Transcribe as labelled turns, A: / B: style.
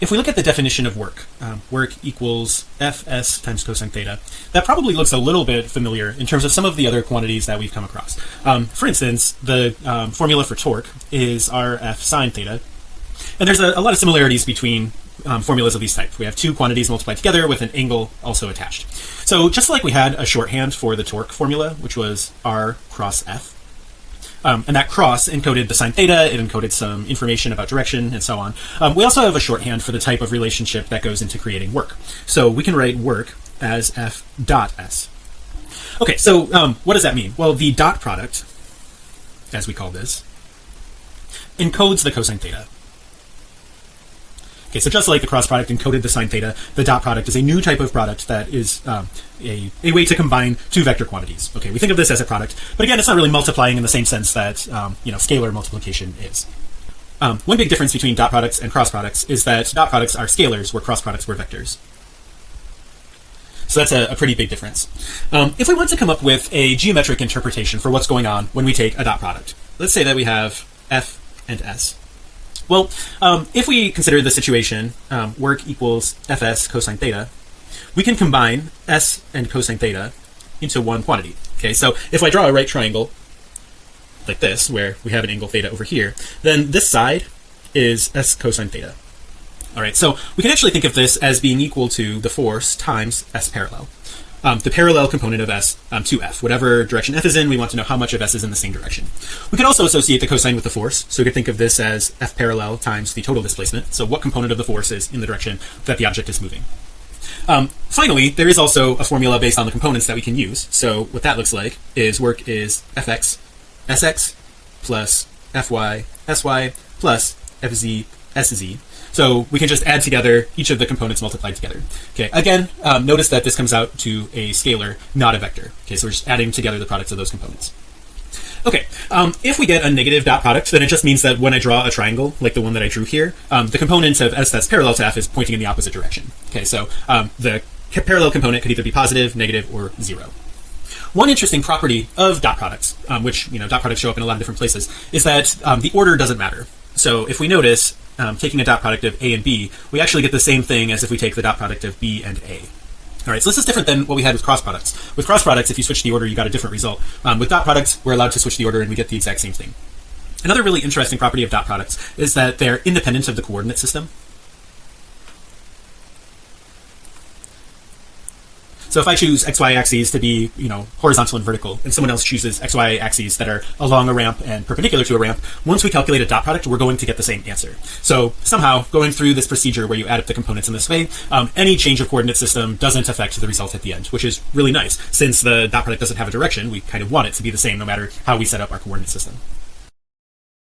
A: if we look at the definition of work, um, work equals fs times cosine theta, that probably looks a little bit familiar in terms of some of the other quantities that we've come across. Um, for instance, the um, formula for torque is rf sine theta, and there's a, a lot of similarities between um, formulas of these types. We have two quantities multiplied together with an angle also attached. So just like we had a shorthand for the torque formula, which was r cross f, um, and that cross encoded the sine theta it encoded some information about direction and so on. Um, we also have a shorthand for the type of relationship that goes into creating work. So we can write work as f dot s. Okay so um, what does that mean? Well the dot product as we call this encodes the cosine theta Okay, so just like the cross product encoded the sine theta, the dot product is a new type of product that is um, a, a way to combine two vector quantities. Okay, we think of this as a product, but again, it's not really multiplying in the same sense that um, you know scalar multiplication is. Um, one big difference between dot products and cross products is that dot products are scalars, where cross products were vectors. So that's a, a pretty big difference. Um, if we want to come up with a geometric interpretation for what's going on when we take a dot product, let's say that we have f and s. Well, um, if we consider the situation um, work equals fs cosine theta, we can combine s and cosine theta into one quantity. Okay, so if I draw a right triangle like this, where we have an angle theta over here, then this side is s cosine theta. All right, so we can actually think of this as being equal to the force times s parallel um, the parallel component of s um, to f. Whatever direction f is in we want to know how much of s is in the same direction. We could also associate the cosine with the force. So we could think of this as f parallel times the total displacement. So what component of the force is in the direction that the object is moving? Um, finally there is also a formula based on the components that we can use. So what that looks like is work is fx sx plus fy sy plus fz sz so we can just add together each of the components multiplied together. Okay. Again, um, notice that this comes out to a scalar, not a vector. Okay. So we're just adding together the products of those components. Okay, um, if we get a negative dot product, then it just means that when I draw a triangle like the one that I drew here, um, the component of s that's parallel to f is pointing in the opposite direction. Okay, so um, the parallel component could either be positive, negative, or zero. One interesting property of dot products, um, which you know dot products show up in a lot of different places, is that um, the order doesn't matter. So if we notice, um, taking a dot product of a and b we actually get the same thing as if we take the dot product of b and a. All right so this is different than what we had with cross products. With cross products if you switch the order you got a different result. Um, with dot products we're allowed to switch the order and we get the exact same thing. Another really interesting property of dot products is that they're independent of the coordinate system So if I choose XY axes to be, you know, horizontal and vertical, and someone else chooses XY axes that are along a ramp and perpendicular to a ramp, once we calculate a dot product, we're going to get the same answer. So somehow going through this procedure where you add up the components in this way, um, any change of coordinate system doesn't affect the result at the end, which is really nice. Since the dot product doesn't have a direction, we kind of want it to be the same no matter how we set up our coordinate system.